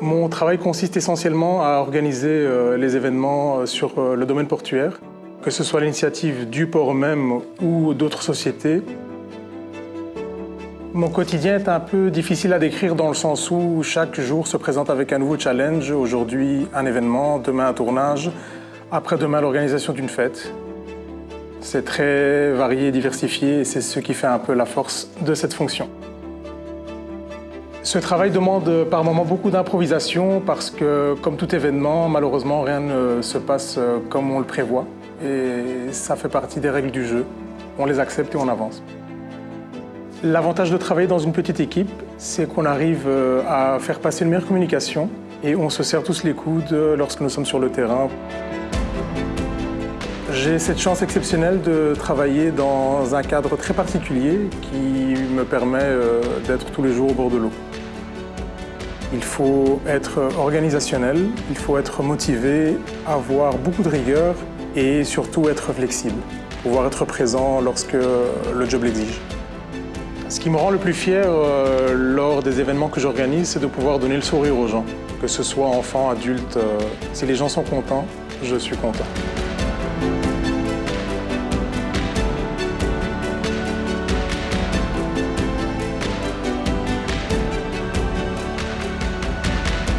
Mon travail consiste essentiellement à organiser euh, les événements euh, sur euh, le domaine portuaire, que ce soit l'initiative du port même ou d'autres sociétés. Mon quotidien est un peu difficile à décrire dans le sens où chaque jour se présente avec un nouveau challenge. Aujourd'hui, un événement, demain, un tournage, après-demain, l'organisation d'une fête. C'est très varié et diversifié et c'est ce qui fait un peu la force de cette fonction. Ce travail demande par moments beaucoup d'improvisation parce que, comme tout événement, malheureusement, rien ne se passe comme on le prévoit. Et ça fait partie des règles du jeu. On les accepte et on avance. L'avantage de travailler dans une petite équipe, c'est qu'on arrive euh, à faire passer une meilleure communication et on se serre tous les coudes lorsque nous sommes sur le terrain. J'ai cette chance exceptionnelle de travailler dans un cadre très particulier qui me permet euh, d'être tous les jours au bord de l'eau. Il faut être organisationnel, il faut être motivé, avoir beaucoup de rigueur et surtout être flexible, pouvoir être présent lorsque le job l'exige. Ce qui me rend le plus fier euh, lors des événements que j'organise, c'est de pouvoir donner le sourire aux gens, que ce soit enfants, adultes. Euh, si les gens sont contents, je suis content.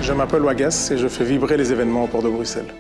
Je m'appelle Wagas et je fais vibrer les événements au port de Bruxelles.